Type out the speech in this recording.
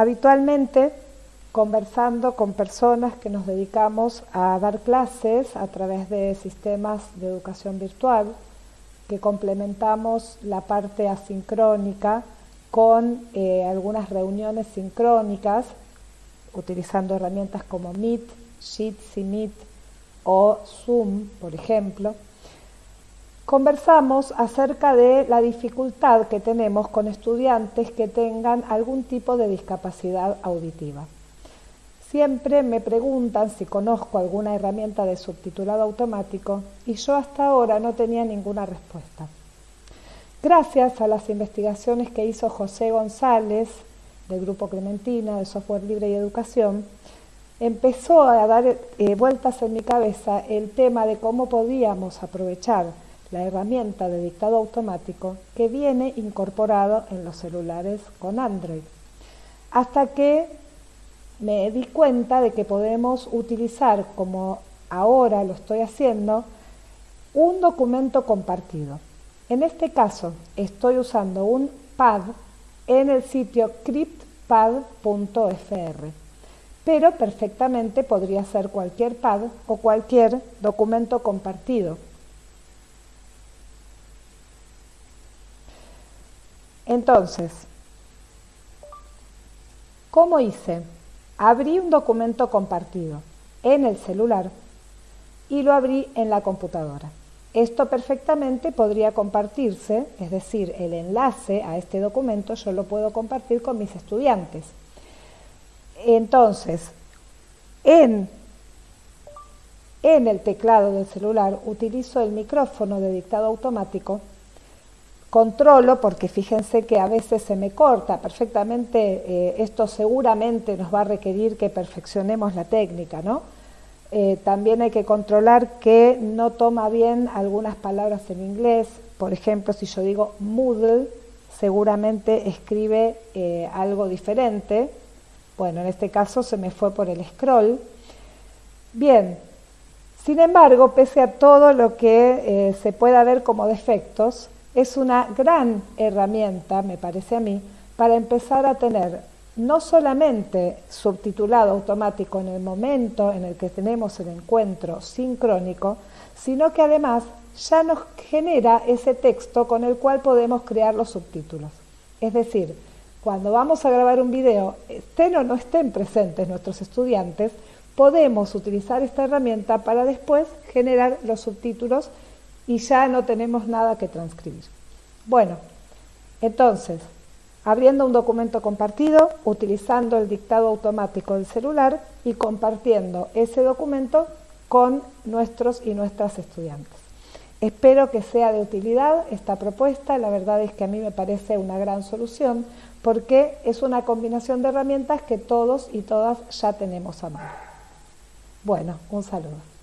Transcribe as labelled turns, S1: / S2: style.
S1: Habitualmente, conversando con personas que nos dedicamos a dar clases a través de sistemas de educación virtual, que complementamos la parte asincrónica con eh, algunas reuniones sincrónicas, utilizando herramientas como Meet, Jitsi Meet o Zoom, por ejemplo, conversamos acerca de la dificultad que tenemos con estudiantes que tengan algún tipo de discapacidad auditiva. Siempre me preguntan si conozco alguna herramienta de subtitulado automático y yo hasta ahora no tenía ninguna respuesta. Gracias a las investigaciones que hizo José González del Grupo Clementina de Software Libre y Educación, empezó a dar eh, vueltas en mi cabeza el tema de cómo podíamos aprovechar la herramienta de dictado automático que viene incorporado en los celulares con Android. Hasta que me di cuenta de que podemos utilizar, como ahora lo estoy haciendo, un documento compartido. En este caso estoy usando un pad en el sitio cryptpad.fr, pero perfectamente podría ser cualquier pad o cualquier documento compartido Entonces, ¿cómo hice? Abrí un documento compartido en el celular y lo abrí en la computadora. Esto perfectamente podría compartirse, es decir, el enlace a este documento yo lo puedo compartir con mis estudiantes. Entonces, en, el teclado del celular utilizo el micrófono de dictado automático controlo porque fíjense que a veces se me corta perfectamente, eh, esto seguramente nos va a requerir que perfeccionemos la técnica, ¿no? Eh, también hay que controlar que no toma bien algunas palabras en inglés, por ejemplo, si yo digo Moodle, seguramente escribe eh, algo diferente, bueno, en este caso se me fue por el scroll. Bien, sin embargo, pese a todo lo que se pueda ver como defectos, es una gran herramienta, me parece a mí, para empezar a tener no solamente subtitulado automático en el momento en el que tenemos el encuentro sincrónico, sino que además ya nos genera ese texto con el cual podemos crear los subtítulos. Es decir, cuando vamos a grabar un video, estén o no estén presentes nuestros estudiantes, podemos utilizar esta herramienta para después generar los subtítulos y ya no tenemos nada que transcribir. Bueno, entonces, abriendo un documento compartido, utilizando el dictado automático del celular y compartiendo ese documento con nuestros y nuestras estudiantes. Espero que sea de utilidad esta propuesta, la verdad es que a mí me parece una gran solución porque es una combinación de herramientas que todos y todas ya tenemos a mano. Bueno, un saludo.